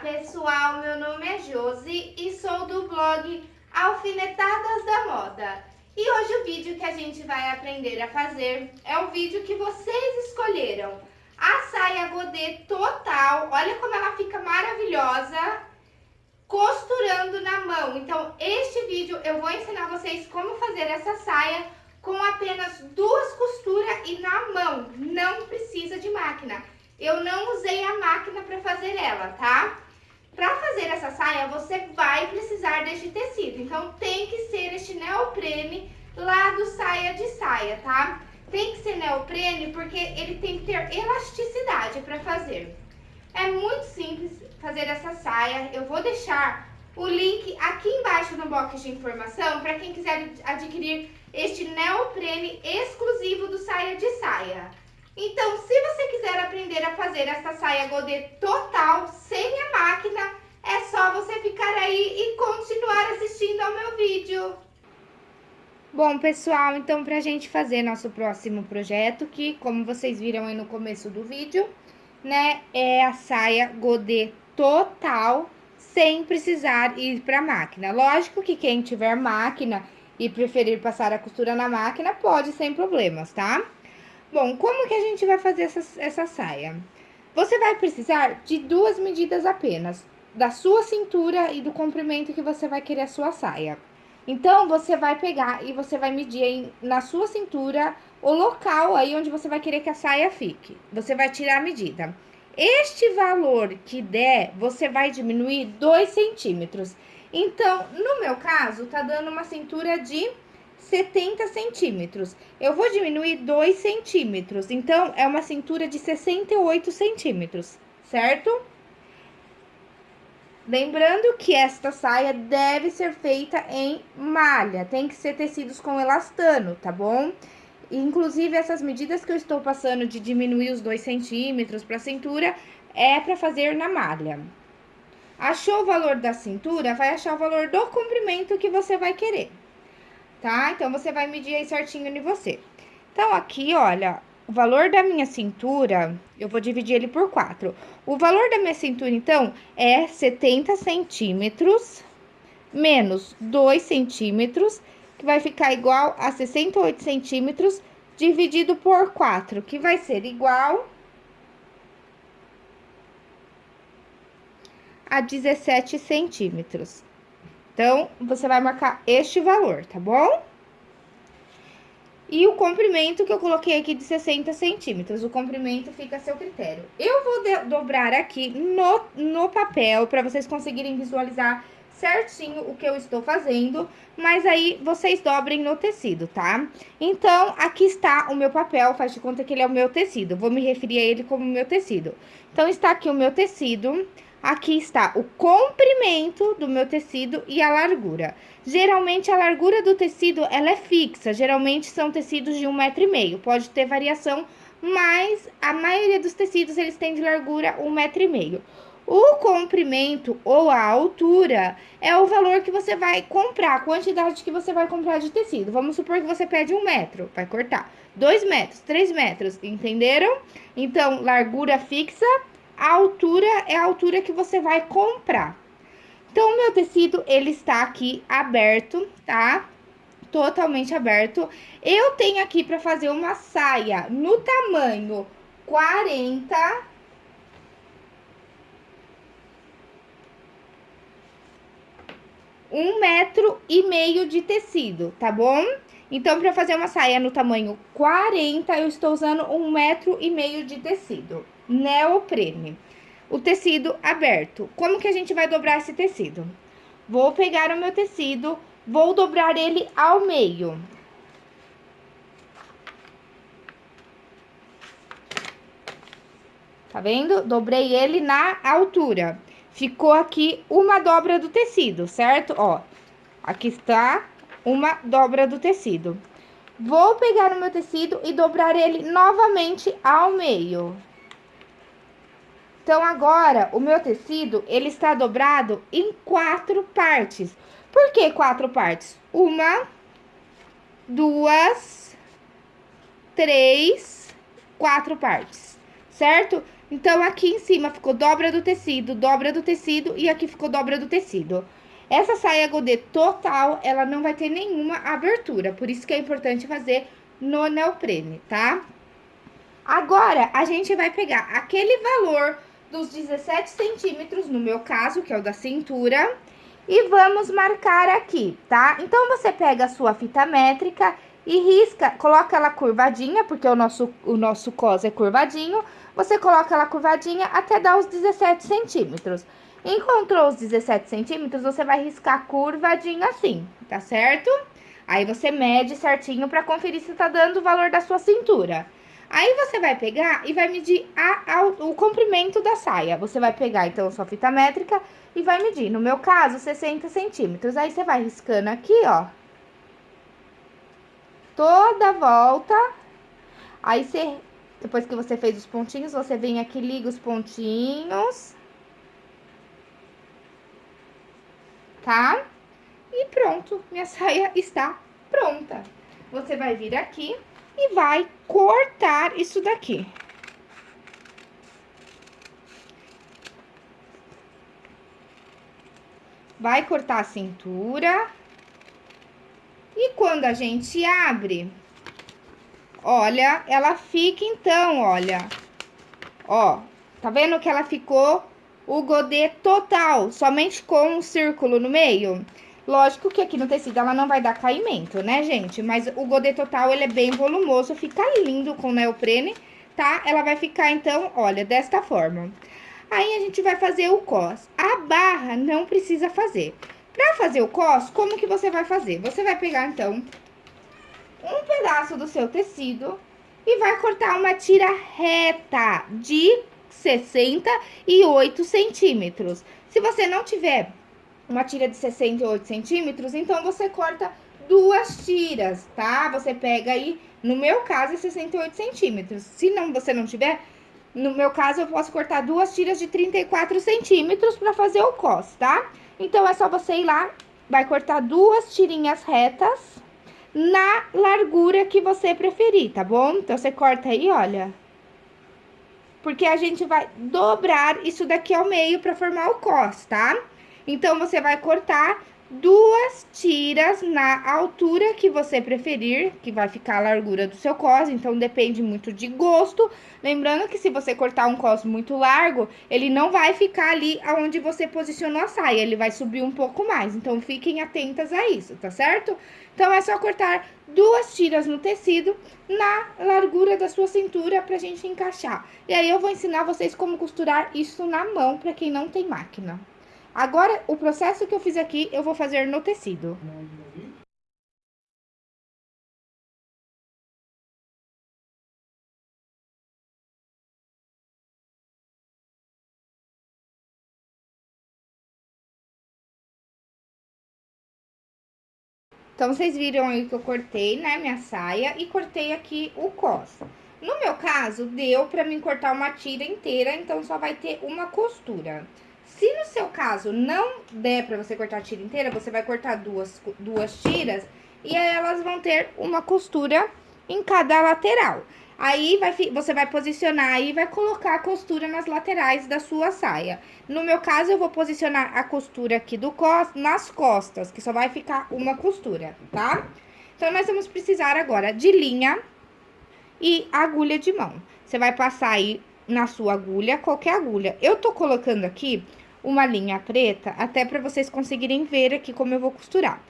pessoal, meu nome é Josi e sou do blog Alfinetadas da Moda. E hoje o vídeo que a gente vai aprender a fazer é o vídeo que vocês escolheram. A saia godê total, olha como ela fica maravilhosa, costurando na mão. Então este vídeo eu vou ensinar vocês como fazer essa saia com apenas duas costuras e na mão, não precisa de máquina. Eu não usei a máquina para fazer ela, tá? Para fazer essa saia, você vai precisar deste tecido. Então, tem que ser este neoprene lá do saia de saia, tá? Tem que ser neoprene porque ele tem que ter elasticidade para fazer. É muito simples fazer essa saia. Eu vou deixar o link aqui embaixo no box de informação para quem quiser adquirir este neoprene exclusivo do saia de saia. Então, se você quiser aprender a fazer essa saia godê total, sem a máquina, é só você ficar aí e continuar assistindo ao meu vídeo. Bom, pessoal, então pra gente fazer nosso próximo projeto, que como vocês viram aí no começo do vídeo, né, é a saia godê total, sem precisar ir pra máquina. Lógico que quem tiver máquina e preferir passar a costura na máquina, pode sem problemas, tá? Bom, como que a gente vai fazer essa, essa saia? Você vai precisar de duas medidas apenas, da sua cintura e do comprimento que você vai querer a sua saia. Então, você vai pegar e você vai medir na sua cintura o local aí onde você vai querer que a saia fique. Você vai tirar a medida. Este valor que der, você vai diminuir 2 centímetros. Então, no meu caso, tá dando uma cintura de 70 centímetros. Eu vou diminuir 2 centímetros, então, é uma cintura de 68 centímetros, certo? Lembrando que esta saia deve ser feita em malha, tem que ser tecidos com elastano, tá bom? Inclusive, essas medidas que eu estou passando de diminuir os 2 centímetros para a cintura, é para fazer na malha. Achou o valor da cintura, vai achar o valor do comprimento que você vai querer tá? Então, você vai medir aí certinho em você. Então, aqui, olha, o valor da minha cintura, eu vou dividir ele por quatro. O valor da minha cintura, então, é 70 centímetros menos 2 centímetros, que vai ficar igual a 68 centímetros dividido por 4, que vai ser igual a 17 centímetros. Então, você vai marcar este valor, tá bom? E o comprimento que eu coloquei aqui de 60 centímetros, o comprimento fica a seu critério. Eu vou dobrar aqui no, no papel, para vocês conseguirem visualizar certinho o que eu estou fazendo, mas aí vocês dobrem no tecido, tá? Então, aqui está o meu papel, faz de conta que ele é o meu tecido, vou me referir a ele como meu tecido. Então, está aqui o meu tecido, Aqui está o comprimento do meu tecido e a largura. Geralmente, a largura do tecido, ela é fixa. Geralmente, são tecidos de um metro e meio. Pode ter variação, mas a maioria dos tecidos, eles têm de largura um metro e meio. O comprimento ou a altura é o valor que você vai comprar, a quantidade que você vai comprar de tecido. Vamos supor que você pede um metro, vai cortar. Dois metros, três metros, entenderam? Então, largura fixa a altura é a altura que você vai comprar. Então, meu tecido, ele está aqui aberto, tá? Totalmente aberto. Eu tenho aqui para fazer uma saia no tamanho 40... Um metro e meio de tecido, tá bom? Então, para fazer uma saia no tamanho 40, eu estou usando um metro e meio de tecido neoprene. O tecido aberto. Como que a gente vai dobrar esse tecido? Vou pegar o meu tecido, vou dobrar ele ao meio. Tá vendo? Dobrei ele na altura. Ficou aqui uma dobra do tecido, certo? Ó, aqui está uma dobra do tecido. Vou pegar o meu tecido e dobrar ele novamente ao meio. Então, agora, o meu tecido, ele está dobrado em quatro partes. Por que quatro partes? Uma, duas, três, quatro partes, certo? Então, aqui em cima ficou dobra do tecido, dobra do tecido e aqui ficou dobra do tecido. Essa saia godê total, ela não vai ter nenhuma abertura, por isso que é importante fazer no neoprene, tá? Agora, a gente vai pegar aquele valor dos 17 centímetros, no meu caso, que é o da cintura, e vamos marcar aqui, tá? Então, você pega a sua fita métrica e risca, coloca ela curvadinha, porque o nosso, o nosso cos é curvadinho, você coloca ela curvadinha até dar os 17 centímetros. Encontrou os 17 centímetros, você vai riscar curvadinho assim, tá certo? Aí você mede certinho para conferir se tá dando o valor da sua cintura. Aí você vai pegar e vai medir a, a, o comprimento da saia. Você vai pegar, então, sua fita métrica e vai medir. No meu caso, 60 centímetros. Aí você vai riscando aqui, ó. Toda a volta. Aí você, depois que você fez os pontinhos, você vem aqui, liga os pontinhos. Tá? E pronto, minha saia está pronta. Você vai vir aqui e vai cortar isso daqui. Vai cortar a cintura. E quando a gente abre, olha, ela fica então, olha. Ó, tá vendo que ela ficou o godê total, somente com um círculo no meio? Lógico que aqui no tecido ela não vai dar caimento, né, gente? Mas o godê total, ele é bem volumoso, fica lindo com neoprene, tá? Ela vai ficar, então, olha, desta forma. Aí, a gente vai fazer o cos. A barra não precisa fazer. Pra fazer o cos, como que você vai fazer? Você vai pegar, então, um pedaço do seu tecido e vai cortar uma tira reta de 68 centímetros. Se você não tiver uma tira de 68 centímetros, então você corta duas tiras, tá? Você pega aí, no meu caso, é 68 centímetros. Se não, você não tiver, no meu caso, eu posso cortar duas tiras de 34 centímetros pra fazer o cos, tá? Então, é só você ir lá, vai cortar duas tirinhas retas na largura que você preferir, tá bom? Então, você corta aí, olha. Porque a gente vai dobrar isso daqui ao meio pra formar o cos, tá? Então, você vai cortar duas tiras na altura que você preferir, que vai ficar a largura do seu cos, então depende muito de gosto. Lembrando que se você cortar um cos muito largo, ele não vai ficar ali aonde você posicionou a saia, ele vai subir um pouco mais. Então, fiquem atentas a isso, tá certo? Então, é só cortar duas tiras no tecido na largura da sua cintura pra gente encaixar. E aí, eu vou ensinar vocês como costurar isso na mão, pra quem não tem máquina. Agora, o processo que eu fiz aqui, eu vou fazer no tecido. Então, vocês viram aí que eu cortei, né, minha saia e cortei aqui o cos. No meu caso, deu pra mim cortar uma tira inteira, então só vai ter uma costura. Se no seu caso não der pra você cortar a tira inteira, você vai cortar duas, duas tiras e aí elas vão ter uma costura em cada lateral. Aí, vai, você vai posicionar e vai colocar a costura nas laterais da sua saia. No meu caso, eu vou posicionar a costura aqui do cos, nas costas, que só vai ficar uma costura, tá? Então, nós vamos precisar agora de linha e agulha de mão. Você vai passar aí na sua agulha, qualquer agulha. Eu tô colocando aqui uma linha preta, até para vocês conseguirem ver aqui como eu vou costurar.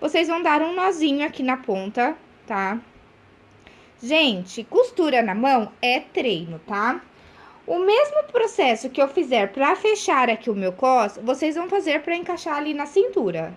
Vocês vão dar um nozinho aqui na ponta, tá? Gente, costura na mão é treino, tá? O mesmo processo que eu fizer para fechar aqui o meu cos, vocês vão fazer para encaixar ali na cintura.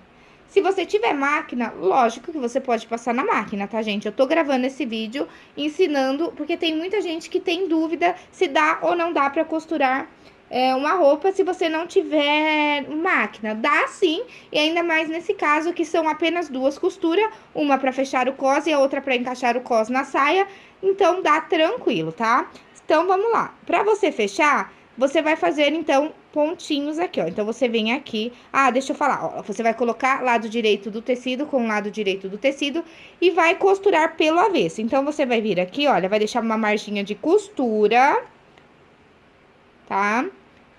Se você tiver máquina, lógico que você pode passar na máquina, tá, gente? Eu tô gravando esse vídeo ensinando, porque tem muita gente que tem dúvida se dá ou não dá pra costurar é, uma roupa se você não tiver máquina. Dá sim, e ainda mais nesse caso que são apenas duas costuras, uma para fechar o cos e a outra para encaixar o cos na saia, então dá tranquilo, tá? Então, vamos lá. Para você fechar, você vai fazer, então, pontinhos aqui, ó. Então, você vem aqui... Ah, deixa eu falar, ó. Você vai colocar lado direito do tecido com lado direito do tecido e vai costurar pelo avesso. Então, você vai vir aqui, olha, vai deixar uma marginha de costura tá?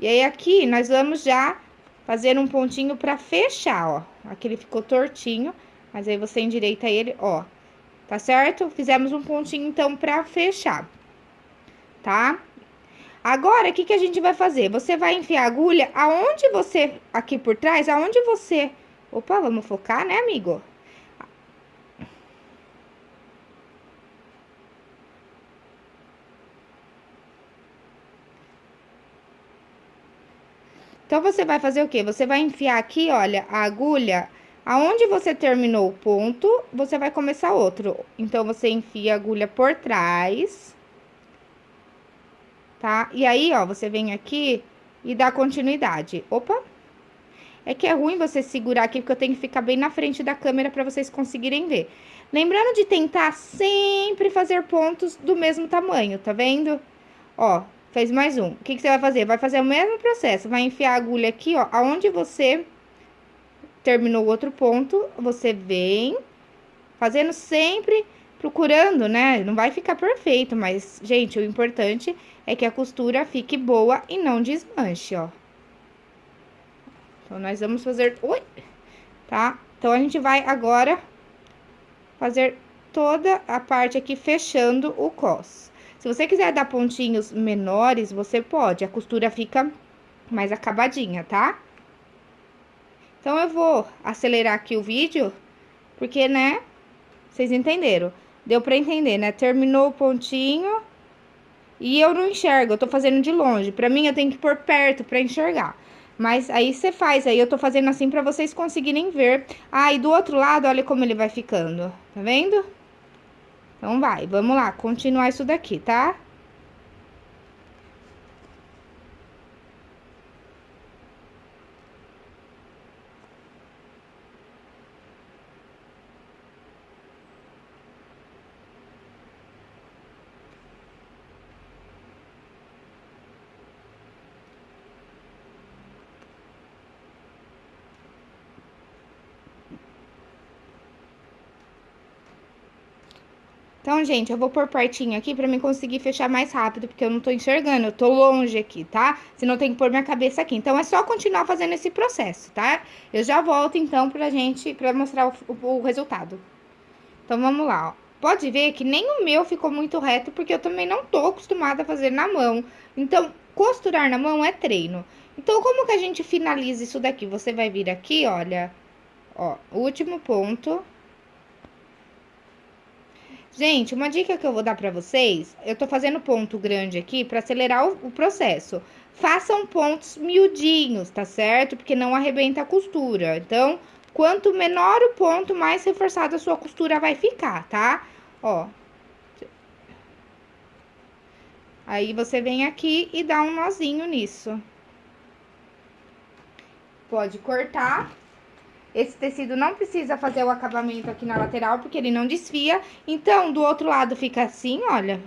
E aí, aqui, nós vamos já fazer um pontinho pra fechar, ó. Aqui ele ficou tortinho, mas aí você endireita ele, ó. Tá certo? Fizemos um pontinho, então, pra fechar, tá? Agora, o que, que a gente vai fazer? Você vai enfiar a agulha aonde você, aqui por trás, aonde você... Opa, vamos focar, né, amigo? Então, você vai fazer o quê? Você vai enfiar aqui, olha, a agulha, aonde você terminou o ponto, você vai começar outro. Então, você enfia a agulha por trás tá? E aí, ó, você vem aqui e dá continuidade. Opa! É que é ruim você segurar aqui, porque eu tenho que ficar bem na frente da câmera para vocês conseguirem ver. Lembrando de tentar sempre fazer pontos do mesmo tamanho, tá vendo? Ó, fez mais um. O que, que você vai fazer? Vai fazer o mesmo processo. Vai enfiar a agulha aqui, ó, aonde você terminou o outro ponto, você vem fazendo sempre procurando, né? Não vai ficar perfeito, mas, gente, o importante é que a costura fique boa e não desmanche, ó. Então, nós vamos fazer... Ui! Tá? Então, a gente vai agora fazer toda a parte aqui fechando o cos. Se você quiser dar pontinhos menores, você pode. A costura fica mais acabadinha, tá? Então, eu vou acelerar aqui o vídeo, porque, né, vocês entenderam. Deu pra entender, né? Terminou o pontinho e eu não enxergo, eu tô fazendo de longe. Pra mim, eu tenho que pôr perto pra enxergar. Mas aí você faz, aí eu tô fazendo assim pra vocês conseguirem ver. Ah, e do outro lado, olha como ele vai ficando. Tá vendo? Então, vai, vamos lá, continuar isso daqui, tá? Então, gente, eu vou pôr pertinho aqui pra mim conseguir fechar mais rápido, porque eu não tô enxergando, eu tô longe aqui, tá? Senão tem que pôr minha cabeça aqui. Então, é só continuar fazendo esse processo, tá? Eu já volto, então, pra gente, pra mostrar o, o, o resultado. Então, vamos lá, ó. Pode ver que nem o meu ficou muito reto, porque eu também não tô acostumada a fazer na mão. Então, costurar na mão é treino. Então, como que a gente finaliza isso daqui? Você vai vir aqui, olha, ó, último ponto Gente, uma dica que eu vou dar para vocês, eu tô fazendo ponto grande aqui para acelerar o, o, processo. Façam pontos miudinhos, tá certo? Porque não arrebenta a costura. Então, quanto menor o ponto, mais reforçada a sua costura vai ficar, tá? Ó. Aí, você vem aqui e dá um nozinho nisso. Pode cortar esse tecido não precisa fazer o acabamento aqui na lateral, porque ele não desfia. Então, do outro lado fica assim, olha.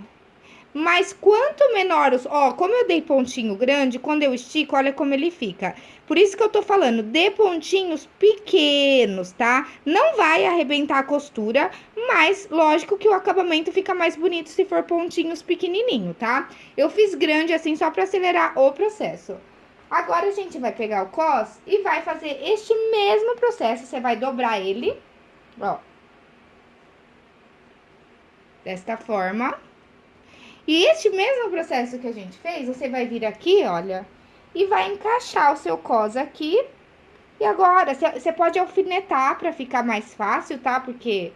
Mas quanto menor os... Ó, como eu dei pontinho grande, quando eu estico, olha como ele fica. Por isso que eu tô falando, dê pontinhos pequenos, tá? Não vai arrebentar a costura, mas lógico que o acabamento fica mais bonito se for pontinhos pequenininho, tá? Eu fiz grande assim só pra acelerar o processo. Agora, a gente vai pegar o cos e vai fazer este mesmo processo. Você vai dobrar ele, ó. Desta forma. E este mesmo processo que a gente fez, você vai vir aqui, olha, e vai encaixar o seu cos aqui. E agora, você pode alfinetar pra ficar mais fácil, tá? Porque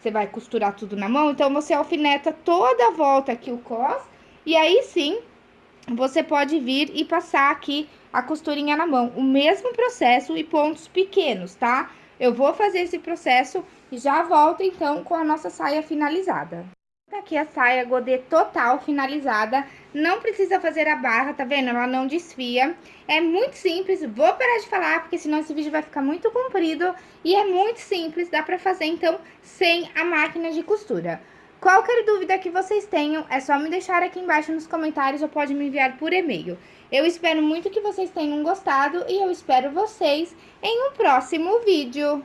você vai costurar tudo na mão, então você alfineta toda a volta aqui o cos. E aí sim, você pode vir e passar aqui a costurinha na mão. O mesmo processo e pontos pequenos, tá? Eu vou fazer esse processo e já volto, então, com a nossa saia finalizada. Tá aqui a saia godê total finalizada. Não precisa fazer a barra, tá vendo? Ela não desfia. É muito simples. Vou parar de falar, porque senão esse vídeo vai ficar muito comprido. E é muito simples, dá pra fazer, então, sem a máquina de costura. Qualquer dúvida que vocês tenham, é só me deixar aqui embaixo nos comentários ou pode me enviar por e-mail. Eu espero muito que vocês tenham gostado e eu espero vocês em um próximo vídeo.